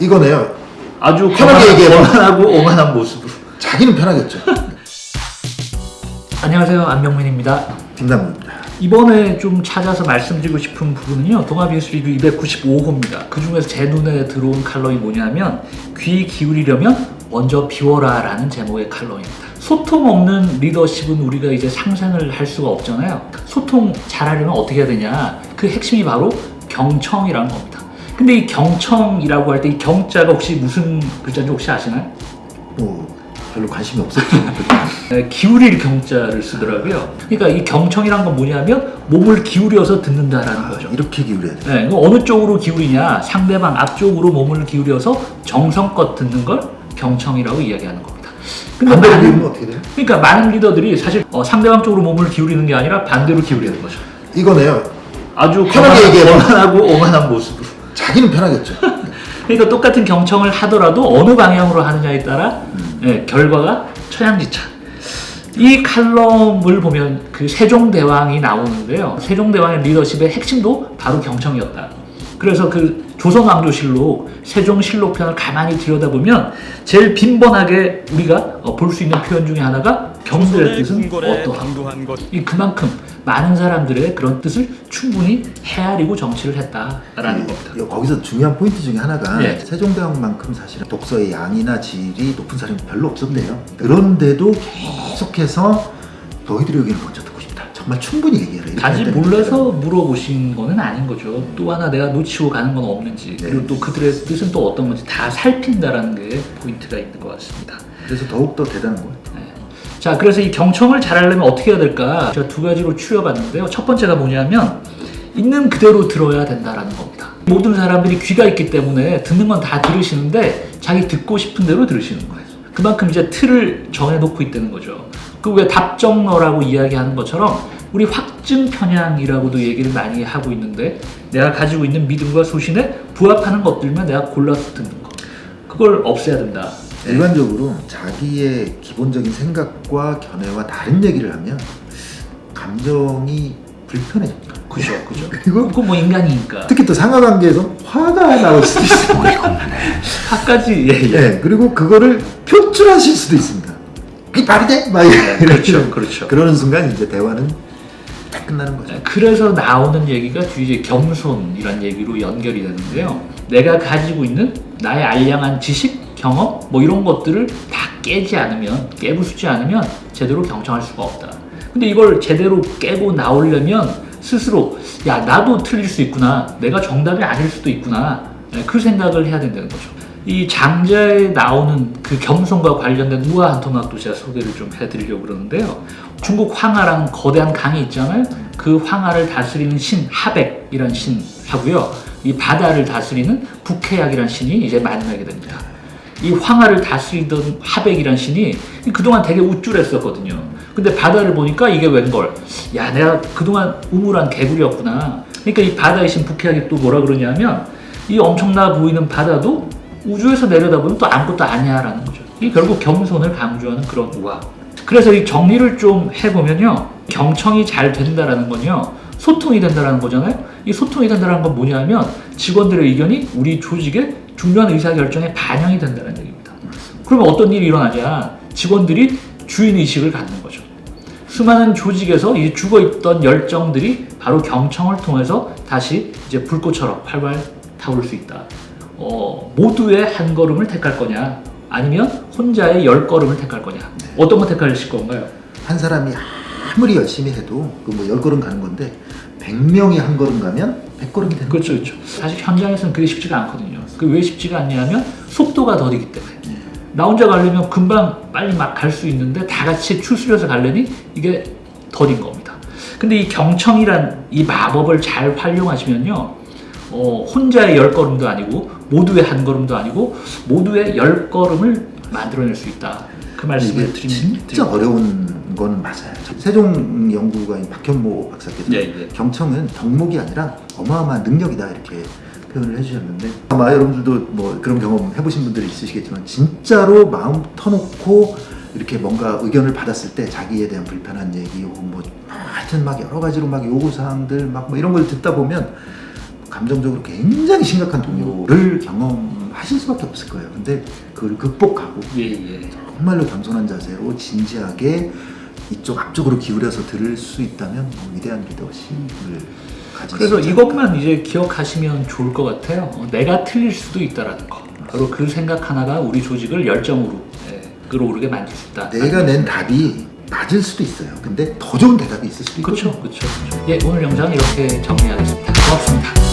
이거네요. 아주 편하게 얘기해봐. 거만하고 오만한 모습으로. 자기는 편하겠죠. 안녕하세요 안명민입니다. 김남국입니다. 이번에 좀 찾아서 말씀드리고 싶은 부분은요 동아비스 리뷰 295호입니다. 그 중에서 제 눈에 들어온 칼럼이 뭐냐면 귀 기울이려면 먼저 비워라 라는 제목의 칼럼입니다. 소통 없는 리더십은 우리가 이제 상상을 할 수가 없잖아요. 소통 잘하려면 어떻게 해야 되냐 그 핵심이 바로 경청이라는 겁니다. 근데 이 경청이라고 할 때 이 경자가 혹시 무슨 글자인지 혹시 아시나요? 뭐 별로 관심이 없었죠. 네, 기울일 경자를 쓰더라고요. 그러니까 이 경청이란 건 뭐냐면 몸을 기울여서 듣는다라는 거죠. 이렇게 기울여야 돼. 네, 어느 쪽으로 기울이냐 상대방 앞쪽으로 몸을 기울여서 정성껏 듣는 걸 경청이라고 이야기하는 겁니다. 근데 많은- 어떻게 돼요? 그러니까 많은 리더들이 사실 어, 상대방 쪽으로 몸을 기울이는 게 아니라 반대로 기울이는 거죠. 이거네요. 아주 편하게. 거만하고 오만한 모습으로. 자기는 편하겠죠. 그러니까 똑같은 경청을 하더라도 어느 방향으로 하느냐에 따라 예, 결과가 처양지차. 이 칼럼을 보면 그 세종대왕이 나오는데요. 세종대왕의 리더십의 핵심도 바로 경청이었다. 그래서 그 조선왕조실록, 세종실록편을 가만히 들여다보면 제일 빈번하게 우리가 볼 수 있는 표현 중에 하나가 경들의 뜻은 것이 그만큼 많은 사람들의 그런 뜻을 충분히 헤아리고 정치를 했다라는 겁니다. 이- 거기서 중요한 포인트 중에 하나가 예. 세종대왕만큼 사실은 독서의 양이나 질이 높은 사람이 별로 없었대요. 그런데도 계속해서 너희들의 의견을 먼저 듣고 싶다. 정말 충분히 얘기해라. 했다는 몰라서. 물어보신 거는 아닌 거죠. 또 하나 내가 놓치고 가는 건 없는지 네. 그리고 또 그들의 뜻은 또 어떤 건지 다 살핀다라는 게 포인트가 있는 것 같습니다. 그래서 더욱더 대단한 거예요. 네. 자, 그래서 이 경청을 잘하려면 어떻게 해야 될까? 제가 두 가지로 추려봤는데요. 첫 번째가 뭐냐면 있는 그대로 들어야 된다라는 겁니다. 모든 사람들이 귀가 있기 때문에 듣는 건 다 들으시는데 자기 듣고 싶은 대로 들으시는 거예요. 그만큼 이제 틀을 정해놓고 있다는 거죠. 그 왜 답정너라고 이야기하는 것처럼 우리 확증 편향이라고도 얘기를 많이 하고 있는데 내가 가지고 있는 믿음과 소신에 부합하는 것들만 내가 골라서 듣는 거. 그걸 없애야 된다. 일반적으로 자기의 기본적인 생각과 견해와 다른 얘기를 하면 감정이 불편해집니다. 그죠, 그죠. 그리고 그건 뭐 인간이니까. 특히 또 상하관계에서 화가 나올 수도 있어요. 화까지 예, 예. 예, 그리고 그거를 표출하실 수도 있습니다. 그게 말이 돼? 막 이렇게 그렇죠, 그렇죠. 그러는 순간 이제 대화는 딱 끝나는 거죠. 그래서 나오는 얘기가 뒤에 이제 겸손이란 얘기로 연결이 되는데요. 내가 가지고 있는 나의 알량한 지식, 경험 뭐 이런 것들을 다 깨지 않으면 깨부수지 않으면 제대로 경청할 수가 없다. 근데 이걸 제대로 깨고 나오려면 스스로 야 나도 틀릴 수 있구나. 내가 정답이 아닐 수도 있구나. 네, 그 생각을 해야 된다는 거죠. 이 장자에 나오는 그 겸손과 관련된 우아한 토막도 제가 소개를 좀 해드리려고 그러는데요. 중국 황하라는 거대한 강이 있잖아요. 그 황하를 다스리는 신 하백이란 신하고요. 이 바다를 다스리는 북해약이란 신이 이제 만나게 됩니다. 이 황하를 다스리던 하백이란 신이 그동안 되게 우쭐했었거든요. 근데 바다를 보니까 이게 웬걸. 야, 내가 그동안 우물한 개구리였구나. 그러니까 이 바다의 신 북해약이 또 뭐라 그러냐면 이 엄청나 보이는 바다도 우주에서 내려다보면 또 아무것도 아니야 라는 거죠. 이 결국 겸손을 강조하는 그런 우화. 그래서 이 정리를 좀 해보면요. 경청이 잘 된다라는 건요. 소통이 된다라는 거잖아요. 이 소통이 된다는 건 뭐냐면 직원들의 의견이 우리 조직의 중요한 의사결정에 반영이 된다는 얘기입니다. 그러면 어떤 일이 일어나냐? 직원들이 주인의식을 갖는 거죠. 수많은 조직에서 이 죽어있던 열정들이 바로 경청을 통해서 다시 이제 불꽃처럼 활발 타오를 수 있다. 어, 모두의 한 걸음을 택할 거냐? 아니면 혼자의 열 걸음을 택할 거냐? 어떤 거 택하실 건가요? 한 사람이 아무리 열심히 해도 그뭐열 걸음 가는 건데 100명이 한 걸음 가면 100걸음이 되는 그렇죠, 그렇죠. 사실 현장에서는 그게 쉽지가 않거든요. 그왜 쉽지가 않냐면 속도가 더디기 때문에. 나 혼자 가려면 금방 빨리 막 갈 수 있는데 다 같이 추스려서 가려니 이게 더딘 겁니다. 근데 이 경청이란 이 마법을 잘 활용하시면요. 어, 혼자의 열 걸음도 아니고 모두의 한 걸음도 아니고 모두의 열 걸음을 만들어낼 수 있다. 그 말씀을 이게 드리는 진짜 어려운 건 맞아요. 세종 연구가인 박현모 박사께서 예, 예. 경청은 덕목이 아니라 어마어마한 능력이다 이렇게 표현을 해주셨는데 아마 여러분들도 뭐 그런 경험 해보신 분들이 있으시겠지만 진짜로 마음 터놓고 이렇게 뭔가 의견을 받았을 때 자기에 대한 불편한 얘기 혹은 뭐 하여튼 막 여러 가지로 막 요구사항들 막 뭐 이런 걸 듣다 보면 감정적으로 굉장히 심각한 동요를 경험하실 수밖에 없을 거예요. 근데 그걸 극복하고 예, 예. 정말로 겸손한 자세로 진지하게 이쪽 앞쪽으로 기울여서 들을 수 있다면 뭐 위대한 리더십을 그래서 이것만 이제 기억하시면 좋을 것 같아요. 어, 내가 틀릴 수도 있다라는 거. 바로 그 생각 하나가 우리 조직을 열정으로 예, 끌어오르게 만들 수 있다. 내가 낸 답이 맞을 수도 있어요. 근데 더 좋은 대답이 있을 수도 있고 그렇죠, 그렇죠. 예, 오늘 영상 이렇게 정리하겠습니다. 고맙습니다.